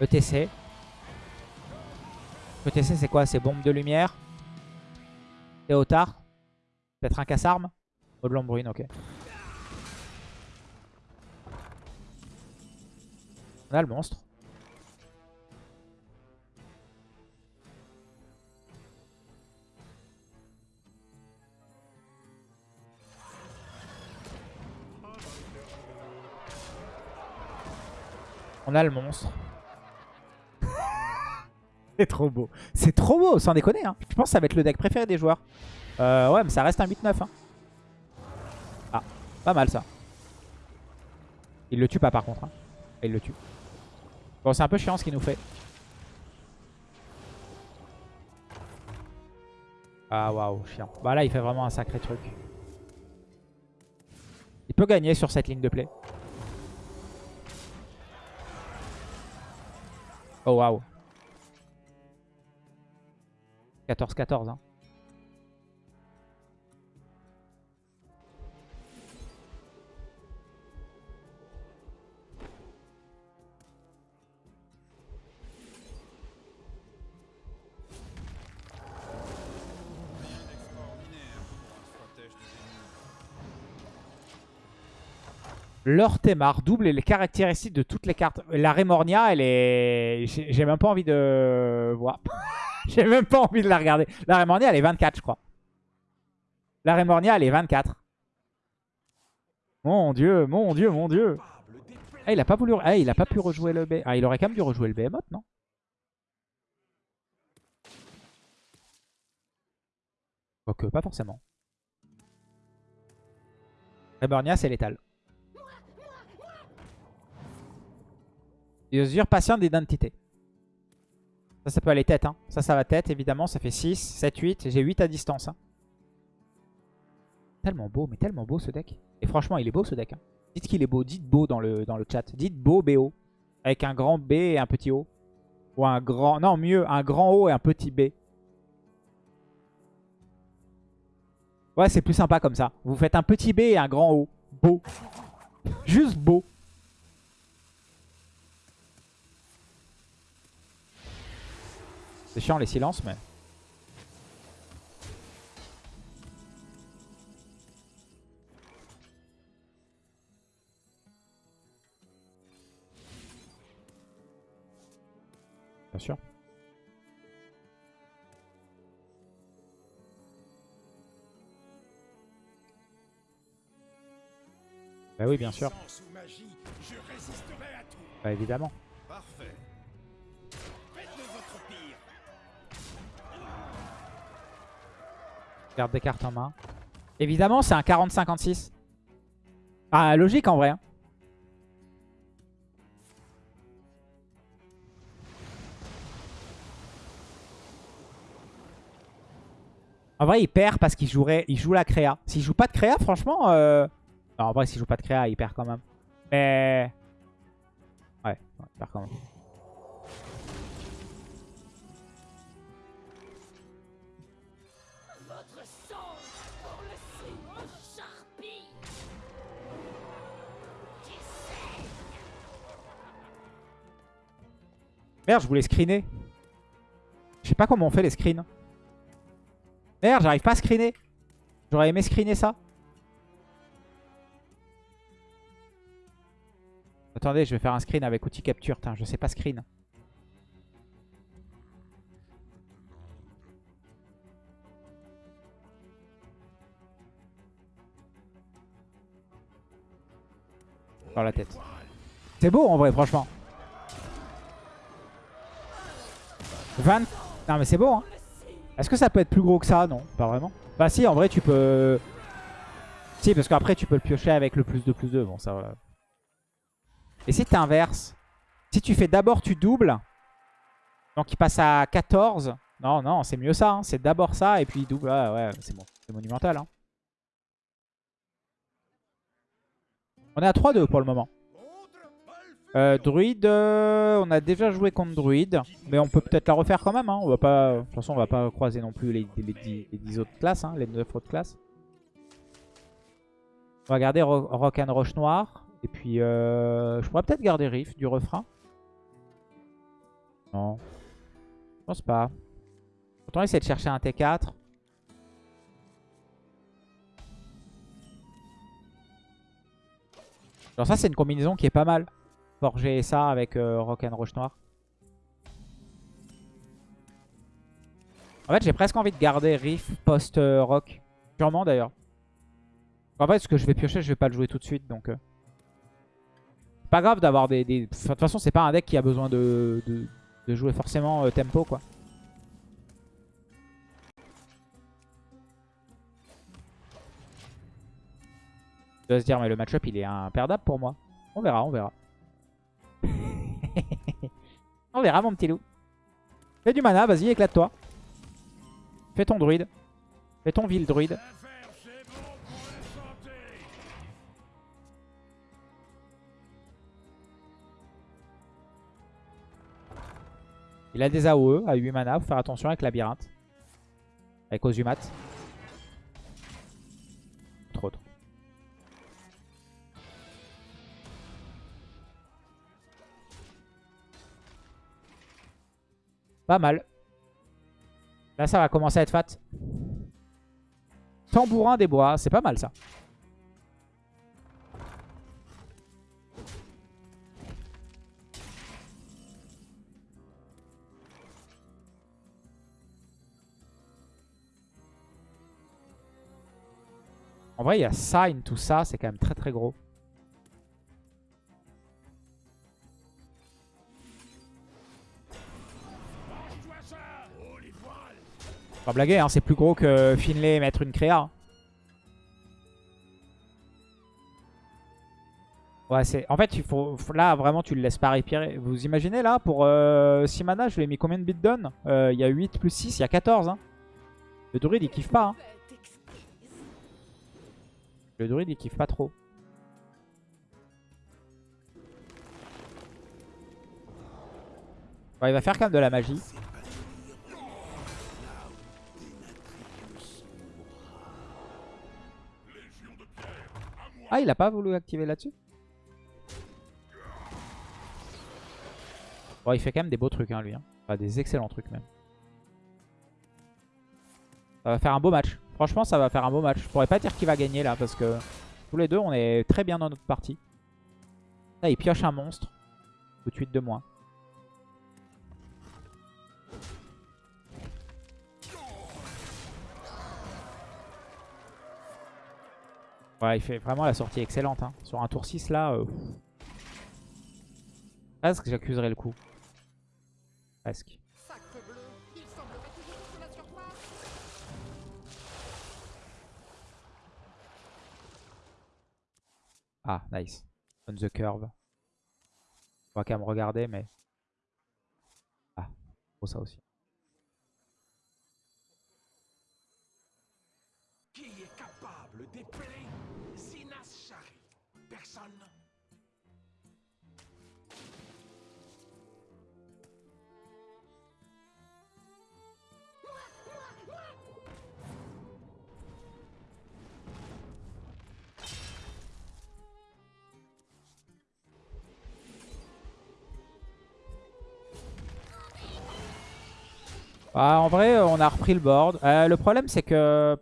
ETC. ETC, c'est quoi? C'est bombe de lumière? Théotard? Peut-être un casse-arme? Oh, de l'ombrune, ok. On a le monstre. On a le monstre. C'est trop beau. C'est trop beau, sans déconner. Hein. Je pense que ça va être le deck préféré des joueurs. Euh, ouais, mais ça reste un 8-9. Hein. Pas mal ça. Il le tue pas par contre. hein. Il le tue. Bon, c'est un peu chiant ce qu'il nous fait. Ah waouh, chiant. Bah là, il fait vraiment un sacré truc. Il peut gagner sur cette ligne de play. Oh waouh. 14-14. Hein. Leur double les caractéristiques de toutes les cartes. La Remornia, elle est... J'ai même pas envie de voir. J'ai même pas envie de la regarder. La Remornia, elle est 24, je crois. La Remornia, elle est 24. Mon dieu, mon dieu, mon dieu. Ah, il a pas voulu... Ah, il a pas pu rejouer le B. Ah, il aurait quand même dû rejouer le Behemoth, non? Quoique, pas forcément. Remornia, c'est létal. Usurpation d'identité. Ça, ça peut aller tête. Hein. Ça, ça va tête, évidemment. Ça fait 6, 7, 8. J'ai 8 à distance. hein. Tellement beau, mais tellement beau ce deck. Et franchement, il est beau ce deck. hein. Dites qu'il est beau. Dites beau dans le, dans le chat. Dites beau, BO. Avec un grand B et un petit O. Ou un grand... Non, mieux, un grand O et un petit B. Ouais, c'est plus sympa comme ça. Vous faites un petit B et un grand O. Beau. Juste beau. C'est chiant les silences, mais... Bien sûr. Bah oui, bien sûr. Bah évidemment. Garde des cartes en main. Évidemment, c'est un 40-56. Ah, logique en vrai. hein. En vrai, il perd parce qu'il jouerait, il joue la créa. S'il joue pas de créa, franchement... euh, Non, en vrai, s'il joue pas de créa, il perd quand même. Mais... Ouais, ouais, il perd quand même. Merde, je voulais screener. Je sais pas comment on fait les screens. Merde, j'arrive pas à screener. J'aurais aimé screener ça. Attendez, je vais faire un screen avec outil capture. Je sais pas screen. Dans la tête. C'est beau en vrai, franchement. 20... Non mais c'est beau hein. Est-ce que ça peut être plus gros que ça? Non, pas vraiment. Bah si, en vrai tu peux... Si, parce qu'après tu peux le piocher avec le plus de plus 2. Bon, ça va. Et si tu inverses Si tu fais d'abord tu doubles, donc il passe à 14. Non, non, c'est mieux ça. hein. C'est d'abord ça et puis il double. Ah, ouais, c'est bon. C'est monumental. Hein. On est à 3-2 pour le moment. Euh, druide, euh, on a déjà joué contre druide, mais on peut peut-être la refaire quand même. Hein. On va pas, de toute façon, on va pas croiser non plus les, les, 10, les 10 autres classes, hein, les 9 autres classes. On va garder Ro Rock and Roche Noir. Et puis, euh, je pourrais peut-être garder Riff du refrain. Non. Je pense pas. Autant essayer de chercher un T4. Alors ça, c'est une combinaison qui est pas mal. Forger ça avec euh, Rock and Roche Noir. En fait, j'ai presque envie de garder Riff post-Rock. Sûrement d'ailleurs. En fait, ce que je vais piocher, je vais pas le jouer tout de suite. Donc, euh. pas grave d'avoir des, De toute façon, c'est pas un deck qui a besoin de, jouer forcément euh, tempo, quoi. Vas se dire, mais le match-up, il est imperdable pour moi. On verra, on verra. On verra, mon petit loup. Fais du mana, vas-y, éclate-toi. Fais ton druide. Fais ton ville druide. Il a des AOE à 8 mana. Faut faire attention avec labyrinthe. Avec Ozumat. Pas mal. Là, ça va commencer à être fat. Tambourin des bois, c'est pas mal ça. En vrai, il y a Sign, tout ça, c'est quand même très très gros. Blaguer, hein, c'est plus gros que Finlay mettre une créa. Ouais, c'est... En fait, il faut... là, vraiment, tu le laisses pas respirer. Vous imaginez, là, pour euh, 6 mana, je lui ai mis combien de beatdown Euh, Il y a 8 plus 6, il y a 14. Hein. Le druide, il kiffe pas. Hein. Le druide, il kiffe pas trop. Il va faire quand même de la magie. Ah, il a pas voulu activer là-dessus Bon, il fait quand même des beaux trucs, hein, lui. Hein. Enfin, des excellents trucs, même. Ça va faire un beau match. Franchement, ça va faire un beau match. Je pourrais pas dire qui va gagner, là, parce que tous les deux, on est très bien dans notre partie. Là, il pioche un monstre. Tout de suite de moins. Ouais, il fait vraiment la sortie excellente. Hein. Sur un tour 6, là... Euh... Presque, j'accuserai le coup. Presque. Ah, nice. On the curve. On va quand même regarder, mais... Ah, faut ça aussi. Qui est capable Ah, en vrai, euh, on a repris le board. Euh, le problème, c'est que...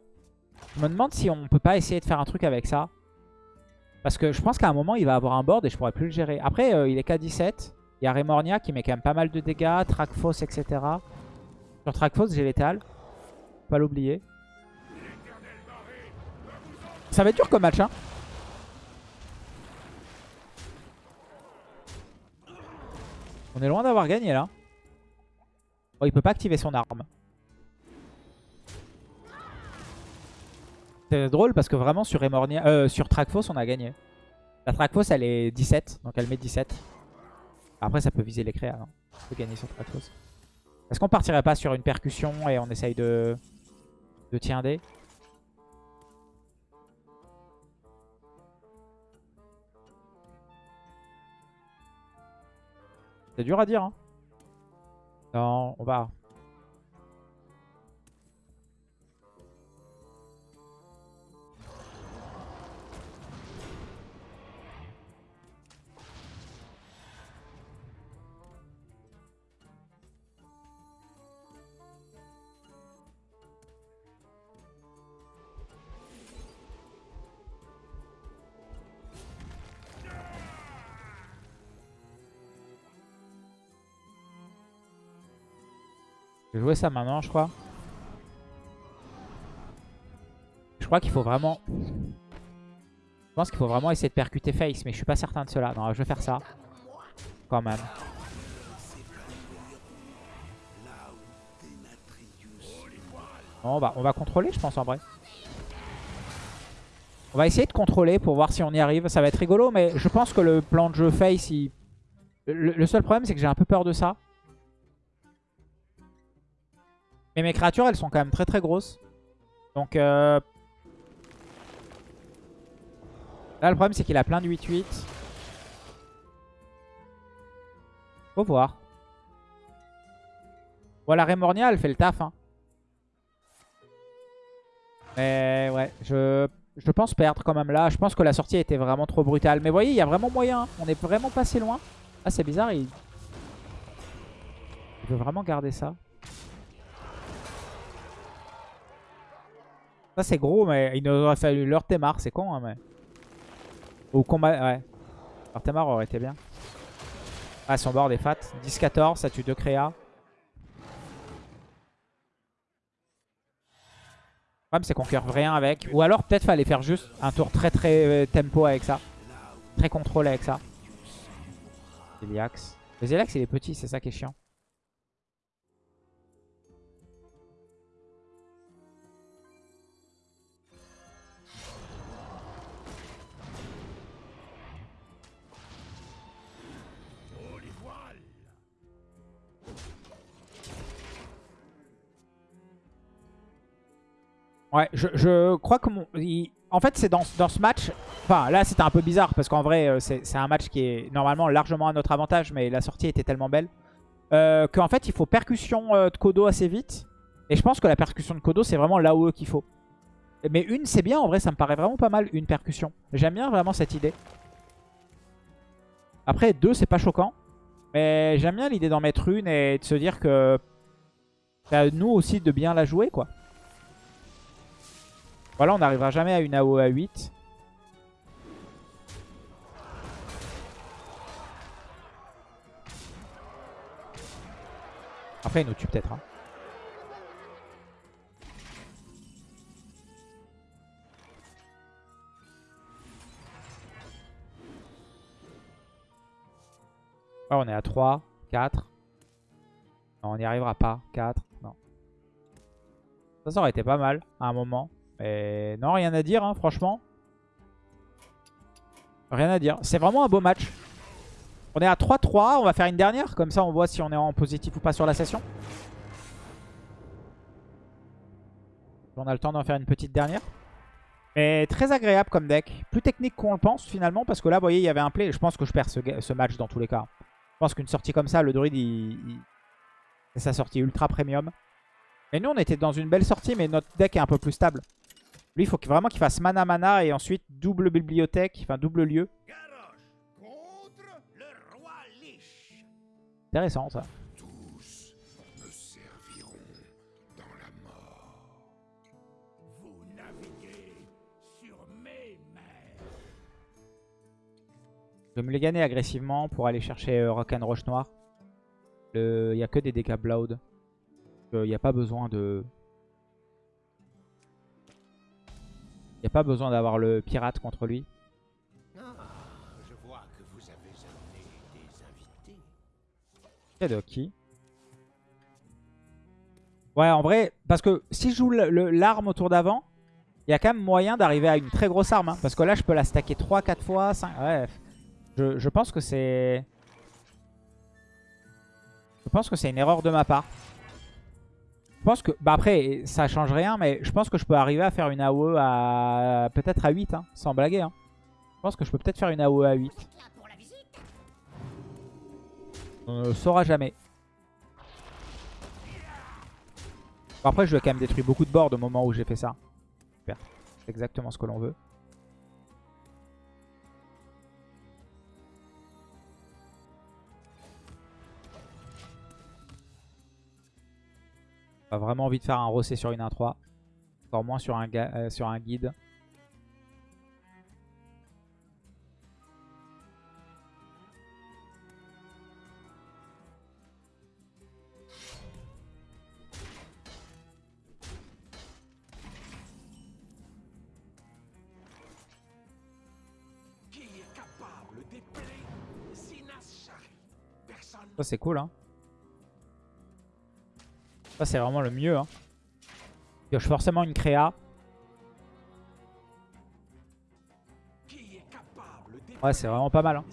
Je me demande si on peut pas essayer de faire un truc avec ça. Parce que je pense qu'à un moment, il va avoir un board et je pourrais plus le gérer. Après, euh, il est qu'à 17. Il y a Remornia qui met quand même pas mal de dégâts. Trackfos, etc. Sur Trackfos, j'ai l'étal. Faut Pas l'oublier. Ça va être dur comme match, hein. On est loin d'avoir gagné, là. Oh, il peut pas activer son arme. C'est drôle parce que vraiment sur, Remornia, euh, sur Trackfos, on a gagné. La Trackfos, elle est 17, donc elle met 17. Après, ça peut viser les créas. non On peut gagner sur Trackfos. Est-ce qu'on partirait pas sur une percussion et on essaye de, de tiender C'est dur à dire. Hein. Non, on va. Je vais jouer ça maintenant, je crois. Je crois qu'il faut vraiment... Je pense qu'il faut vraiment essayer de percuter Face, mais je suis pas certain de cela. Non, je vais faire ça. Quand même. Non, on va, on va contrôler, je pense, en vrai. On va essayer de contrôler pour voir si on y arrive. Ça va être rigolo, mais je pense que le plan de jeu Face, il... le, le seul problème, c'est que j'ai un peu peur de ça. Mais mes créatures, elles sont quand même très très grosses. Donc, euh... là, le problème, c'est qu'il a plein de 8-8. Faut voir. Voilà, Remornia, elle fait le taf. Hein. Mais ouais, je, je pense perdre quand même là. Je pense que la sortie était vraiment trop brutale. Mais voyez, il y a vraiment moyen. On est vraiment passé loin. Ah, c'est bizarre. Il veut vraiment garder ça. Ça c'est gros, mais il nous aurait fallu leur Temar, c'est con, hein, mais... Au combat, ouais. Leur Temar aurait été bien. Ah, son board est fat. 10-14, ça tue deux créas. Le problème c'est qu'on curve rien avec. Ou alors peut-être fallait faire juste un tour très très euh, tempo avec ça. Très contrôlé avec ça. Zeliax. Le Zeliax il est petit, c'est ça qui est chiant. Ouais, je, crois que mon... En fait, c'est dans, dans ce match... Enfin, là, c'était un peu bizarre parce qu'en vrai, euh, c'est un match qui est normalement largement à notre avantage, mais la sortie était tellement belle. Euh, Qu'en fait, il faut percussion euh, de Kodo assez vite. Et je pense que la percussion de Kodo, c'est vraiment l'AOE qu'il faut. Mais une, c'est bien. En vrai, ça me paraît vraiment pas mal, une percussion. J'aime bien vraiment cette idée. Après, deux, c'est pas choquant. Mais j'aime bien l'idée d'en mettre une et de se dire que... C'est à nous aussi de bien la jouer, quoi. Voilà, on n'arrivera jamais à une AOE à 8. Après, il nous tue peut-être. hein. Ouais, on est à 3, 4. Non, on n'y arrivera pas. 4, non. Ça, ça aurait été pas mal à un moment. Mais non, rien à dire, hein, franchement. Rien à dire. C'est vraiment un beau match. On est à 3-3. On va faire une dernière. Comme ça, on voit si on est en positif ou pas sur la session. On a le temps d'en faire une petite dernière. Mais très agréable comme deck. Plus technique qu'on le pense finalement. Parce que là, vous voyez, il y avait un play. Je pense que je perds ce, match dans tous les cas. Je pense qu'une sortie comme ça, le druide, il- c'est sa sortie ultra premium. Et nous, on était dans une belle sortie, mais notre deck est un peu plus stable. Lui, il faut vraiment qu'il fasse mana mana et ensuite double bibliothèque, enfin double lieu. Intéressant ça. Tous me serviront dans la mort. Vous naviguez sur mes. Je vais me les gagner agressivement pour aller chercher euh, Rock'n'Roche noir. Le- Il n'y a que des dégâts Blood. Il n'y a pas besoin de... n'y a pas besoin d'avoir le pirate contre lui. Ah, je vois que vous avez amené des invités. C'est de qui Ouais, en vrai, parce que si je joue l'arme autour d'avant, il y a quand même moyen d'arriver à une très grosse arme. hein. parce que là, je peux la stacker 3-4 fois. 5... Ouais, je, je pense que c'est... Je pense que c'est une erreur de ma part. Pense que... Bah après, ça change rien, mais je pense que je peux arriver à faire une AOE à... Peut-être à 8, hein, sans blaguer. hein. Je pense que je peux peut-être faire une AOE à 8. Là pour la visite On ne saura jamais. Bon, après, je lui ai quand même détruit beaucoup de boards au moment où j'ai fait ça. Super. C'est exactement ce que l'on veut. Pas vraiment envie de faire un rossé sur une 1-3. Encore moins sur un, euh, sur un guide. Ça, c'est cool, hein. Ça, c'est vraiment le mieux, hein. Pioche forcément une créa. Ouais, c'est vraiment pas mal, hein.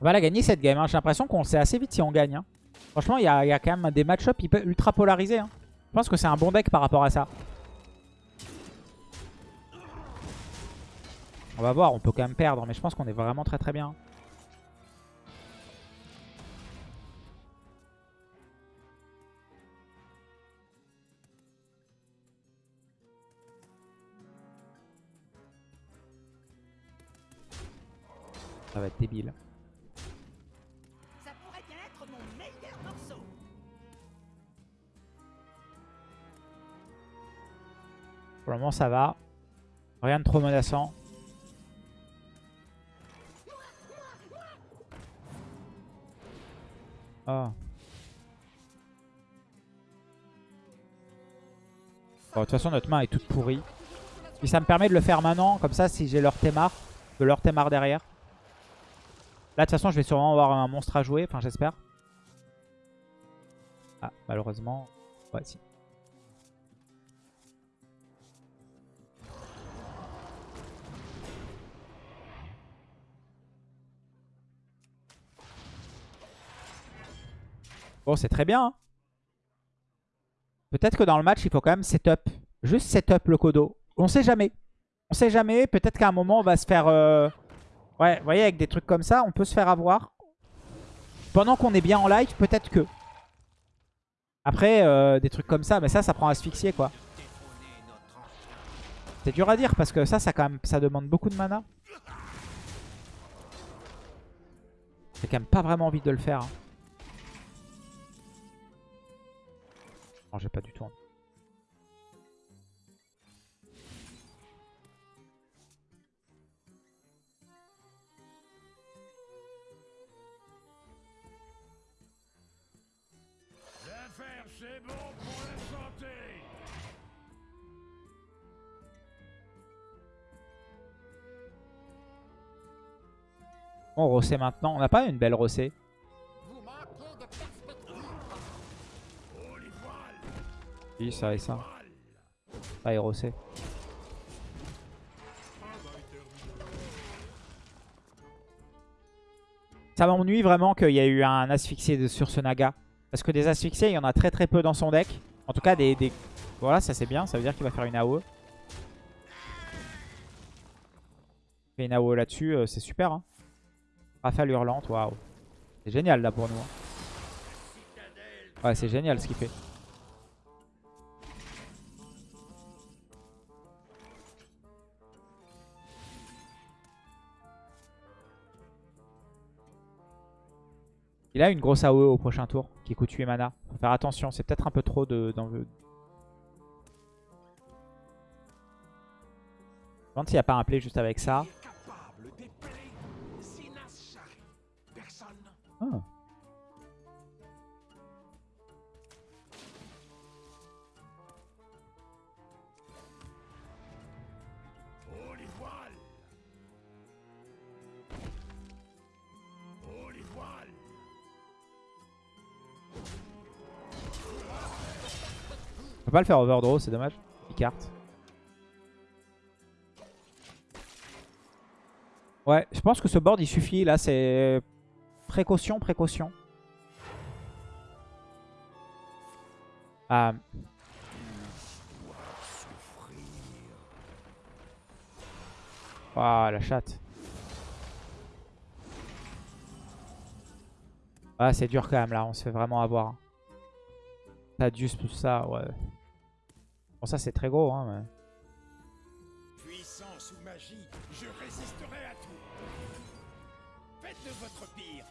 On va la gagner cette game. hein. J'ai l'impression qu'on sait assez vite si on gagne. hein. Franchement, il y, a quand même des match-up hyper- ultra polarisés. Je pense que c'est un bon deck par rapport à ça. On va voir, on peut quand même perdre, mais je pense qu'on est vraiment très très bien. Va être débile. Ça pourrait bien être mon meilleur morceau. Pour le moment, ça va. Rien de trop menaçant. Bon, de toute façon, notre main est toute pourrie. Puis ça me permet de le faire maintenant. Comme ça, si j'ai leur Témar, de leur Témar derrière. Là, de toute façon, je vais sûrement avoir un monstre à jouer. Enfin, j'espère. Ah, malheureusement. Ouais, si. Bon, c'est très bien. hein. Peut-être que dans le match, il faut quand même setup. Juste setup le Kodo. On sait jamais. On sait jamais. Peut-être qu'à un moment, on va se faire... euh, Ouais, vous voyez, avec des trucs comme ça, on peut se faire avoir. Pendant qu'on est bien en live, peut-être que. Après, euh, des trucs comme ça, mais ça, ça prend asphyxier, quoi. C'est dur à dire, parce que ça, ça, quand même, ça demande beaucoup de mana. J'ai quand même pas vraiment envie de le faire. hein. Non, j'ai pas du tout envie. On rossé maintenant. On n'a pas une belle rossée. Oui, ça et ça. Est rossé. Ça m'ennuie vraiment qu'il y ait eu un asphyxié sur ce Naga. Parce que des asphyxiés, il y en a très très peu dans son deck. En tout cas, des... Voilà, ça c'est bien. Ça veut dire qu'il va faire une AOE. Une AOE là-dessus, euh, c'est super. Hein. Rafale hurlante, waouh. C'est génial là pour nous. hein. Ouais, c'est génial ce qu'il fait. Il a une grosse AOE au prochain tour qui coûte 8 mana. Faut faire attention, c'est peut-être un peu trop de... Je me demande s'il n'y a pas un play juste avec ça. Ah. Oh, les voiles Oh, les voiles On peut pas le faire overdraw, c'est dommage. Il carte. Ouais, je pense que ce board il suffit. Là, c'est précaution, précaution. Ah. Ah, la chatte. Ah, c'est dur quand même là, on se fait vraiment avoir. Tadius, tout ça, ouais. Bon, ça c'est très gros, hein. mais- Puissance ou magie, je résisterai à tout Faites de votre pire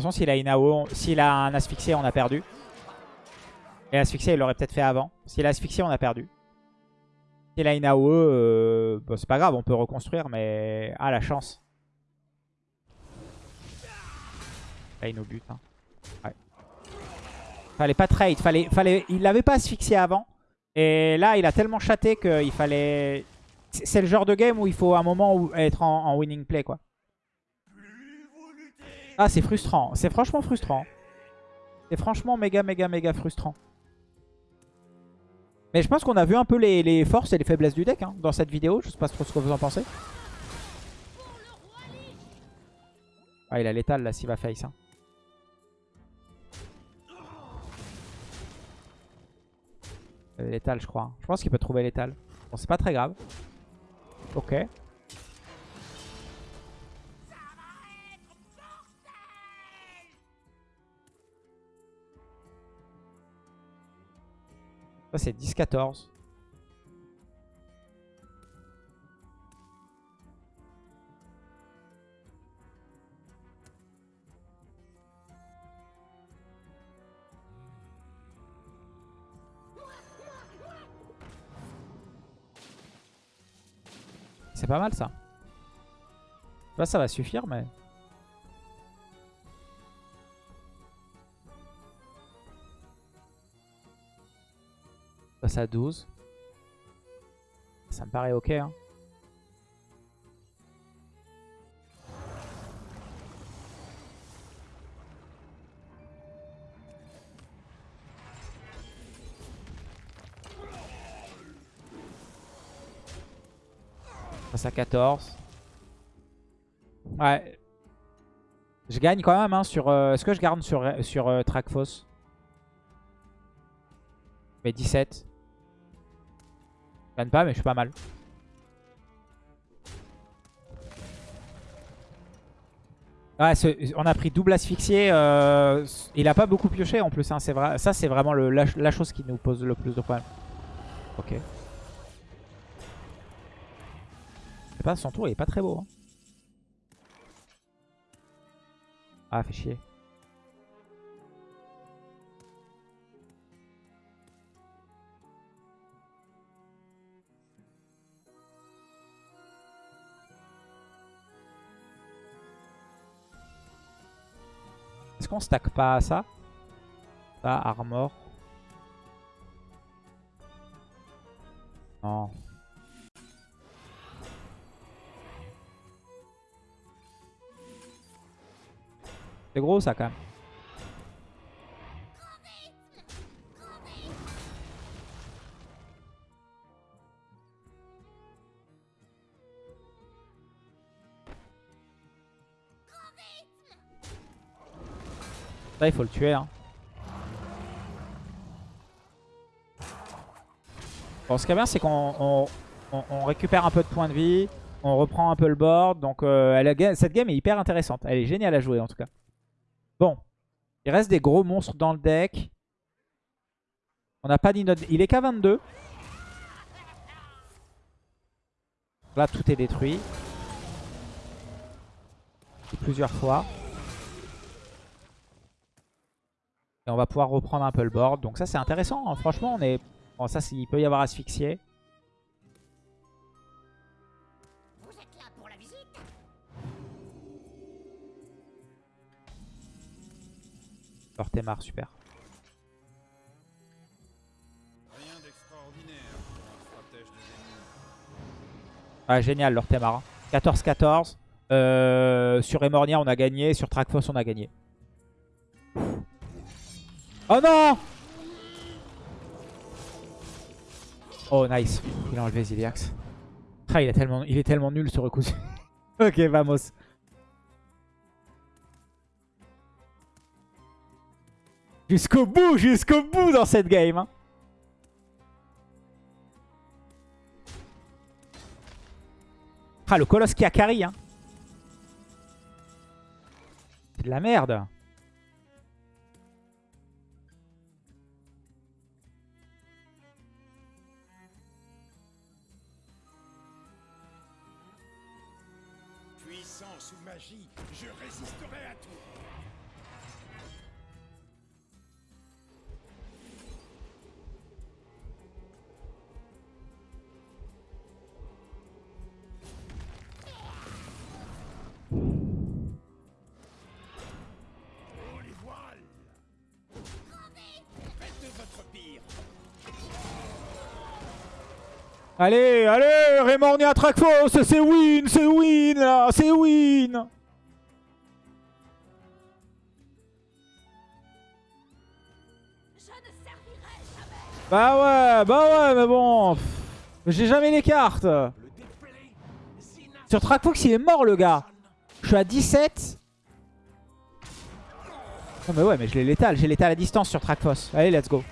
façon, s'il a une AO, s'il a un asphyxié, on a perdu. Et l'asphyxié, il l'aurait peut-être fait avant. S'il a asphyxié, on a perdu. S'il a une AOE, euh, bon, c'est pas grave, on peut reconstruire, mais... Ah, la chance. Là, il nous bute. Hein. Ouais. Fallait pas trade, fallait, fallait... il l'avait pas asphyxié avant. Et là, il a tellement chaté qu'il fallait... C'est le genre de game où il faut un moment où être en, winning play, quoi. Ah, c'est frustrant. C'est franchement frustrant. C'est franchement méga, méga, méga frustrant. Mais je pense qu'on a vu un peu les, forces et les faiblesses du deck hein, dans cette vidéo. Je sais pas trop ce que vous en pensez. Ah, il a l'étal là, s'il va face. Hein. L'étal, je crois. Je pense qu'il peut trouver l'étal. Bon, c'est pas très grave. Ok. Ça, c'est 10-14. C'est pas mal ça. Là, ça va suffire, mais... passe à 12. Ça me paraît ok. Hein. À 14. Ouais. Je gagne quand même hein, sur... euh, Est-ce que je garde sur, sur euh, Trackfoss? Mais 17. Je gagne pas, mais je suis pas mal. Ouais, on a pris double asphyxié. euh, il a pas beaucoup pioché en plus. hein, vrai. Ça, c'est vraiment le, la, la chose qui nous pose le plus de problèmes. Ok. Son tour, il est pas très beau. hein. Ah, fait chier. Est-ce qu'on stack pas à ça? Ça, armor. Non. Gros ça quand même. Ça il faut le tuer hein. Bon ce qui est bien c'est qu'on on- on- on récupère un peu de points de vie. On reprend un peu le board. Donc euh, cette game est hyper intéressante. Elle est géniale à jouer en tout cas. Il reste des gros monstres dans le deck. On n'a pas dit notre... Il est qu'à 22. Là, tout est détruit. Plusieurs fois. Et on va pouvoir reprendre un peu le board. Donc ça, c'est intéressant. hein. Franchement, on est... Bon, ça, il peut y avoir asphyxié. Lortemar, super. Rien d'extraordinaire pour un stratège de. Ouais, génial, Lortemar. hein. 14-14. Euh, sur Emornia, on a gagné. Sur Trackfoss, on a gagné. Oh non Oh, nice. Il a enlevé Ziliax. Ah, il, a tellement, il est tellement nul ce recousu. ok, vamos. Jusqu'au bout, jusqu'au bout dans cette game. hein. Ah, le colosse qui a carry. Hein. C'est de la merde. Allez, allez, Raymornia Trackfoss, c'est win, c'est win là, c'est win Bah ouais, bah ouais, mais bon, j'ai jamais les cartes. Sur Trackfox, il est mort le gars. Je suis à 17. Non mais ouais, mais je l'ai létal, j'ai létal à distance sur Trackfoss. Allez, let's go.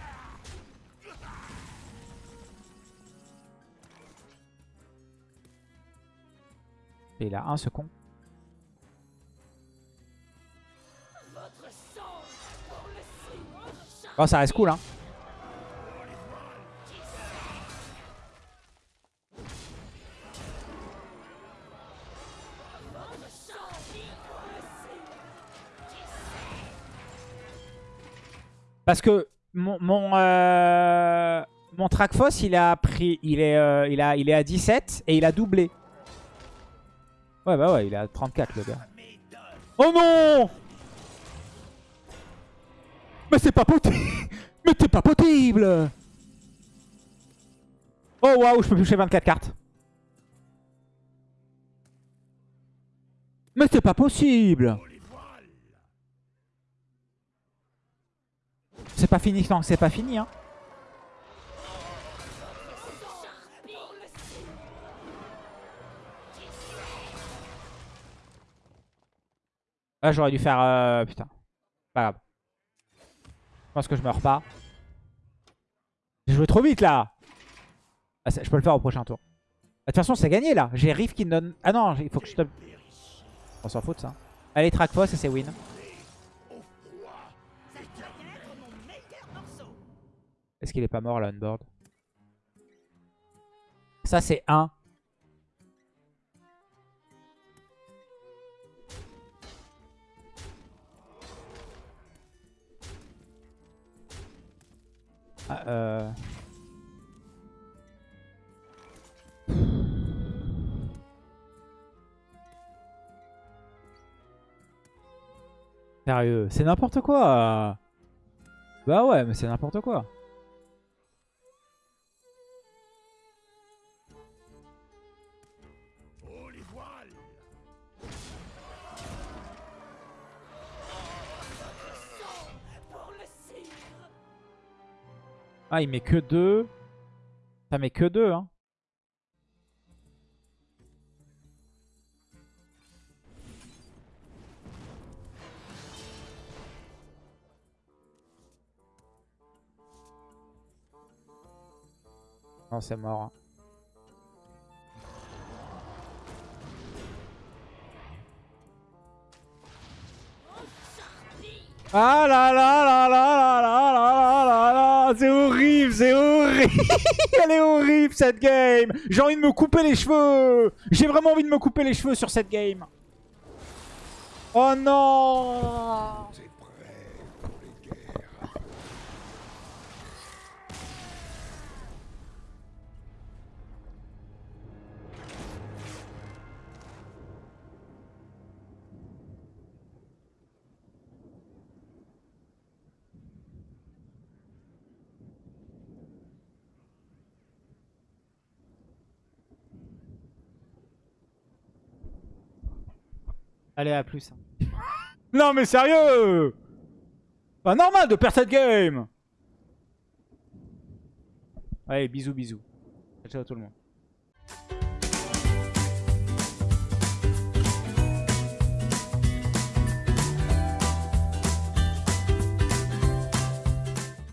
Il a un le signe Bon, ça reste cool, hein. Parce que mon mon, euh, mon Trackfoss, il a pris, il est, euh, il a, il est à 17 et il a doublé. Ouais, bah ouais, il est à 34 le gars. Oh non Mais c'est pas possible Mais c'est pas possible Oh waouh, je peux piocher 24 cartes. Mais c'est pas possible C'est pas fini, non, c'est pas fini, hein. Ah, j'aurais dû faire... euh, Putain. Pas grave. Je pense que je meurs pas. J'ai joué trop vite, là Ah, Je peux le faire au prochain tour. Ah, De toute façon, c'est gagné, là. J'ai Riff qui donne... Ah non, il faut que je te... On s'en fout de ça. Allez, track Foss et c'est win. Est-ce qu'il est pas mort, là, on board? Ça, c'est 1. Ah, euh... Sérieux, c'est n'importe quoi. Bah ouais, mais c'est n'importe quoi. Ah, il met que 2. Ça met que 2, hein. Non, c'est mort. hein. Ah là là là là là là là là là C'est horrible, c'est horrible. Elle est horrible cette game. J'ai envie de me couper les cheveux. J'ai vraiment envie de me couper les cheveux sur cette game. Oh non Allez, à plus. non mais sérieux Pas normal de perdre cette game Allez, bisous bisous. Ciao tout le monde.